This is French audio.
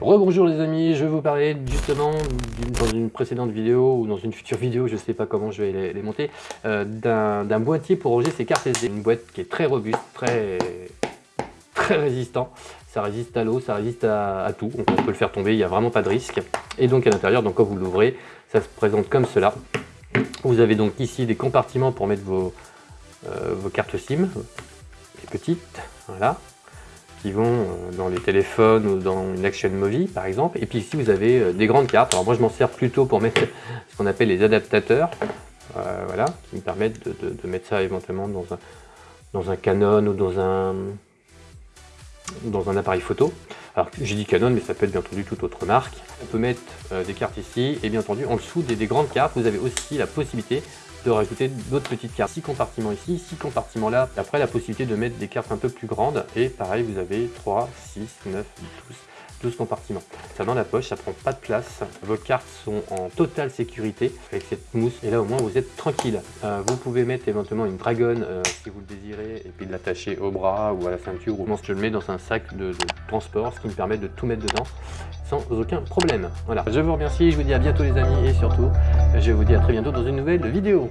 Rebonjour les amis, je vais vous parler justement dans une précédente vidéo ou dans une future vidéo, je ne sais pas comment je vais les, monter, euh, d'un boîtier pour ranger ses cartes SD. Une boîte qui est très robuste, très, très résistant. Ça résiste à l'eau, ça résiste à, tout, on peut le faire tomber, il n'y a vraiment pas de risque. Et donc à l'intérieur, donc quand vous l'ouvrez, ça se présente comme cela. Vous avez donc ici des compartiments pour mettre vos, euh, vos cartes SIM, les petites, voilà qui vont euh, dans les téléphones ou dans une Action Movie par exemple. Et puis ici vous avez euh, des grandes cartes. Alors moi je m'en sers plutôt pour mettre ce qu'on appelle les adaptateurs, euh, voilà, qui me permettent de, mettre ça éventuellement dans un, dans un Canon ou dans un, dans un appareil photo. Alors j'ai dit Canon, mais ça peut être bien entendu toute autre marque. On peut mettre des cartes ici, et bien entendu en dessous des, des, grandes cartes, vous avez aussi la possibilité de rajouter d'autres petites cartes. 6 compartiments ici, 6 compartiments là. Après, la possibilité de mettre des cartes un peu plus grandes. Et pareil, vous avez 3, 6, 9, 12, 12 compartiments. Ça dans la poche, ça prend pas de place. Vos cartes sont en totale sécurité avec cette mousse. Et là, au moins, vous êtes tranquille. Euh, vous pouvez mettre éventuellement une dragonne euh, si vous le désirez et puis de l'attacher au bras ou à la ceinture. Ou je le mets dans un sac de, de transport, ce qui me permet de tout mettre dedans sans aucun problème. Voilà, je vous remercie, je vous dis à bientôt les amis et surtout, je vous dis à très bientôt dans une nouvelle vidéo.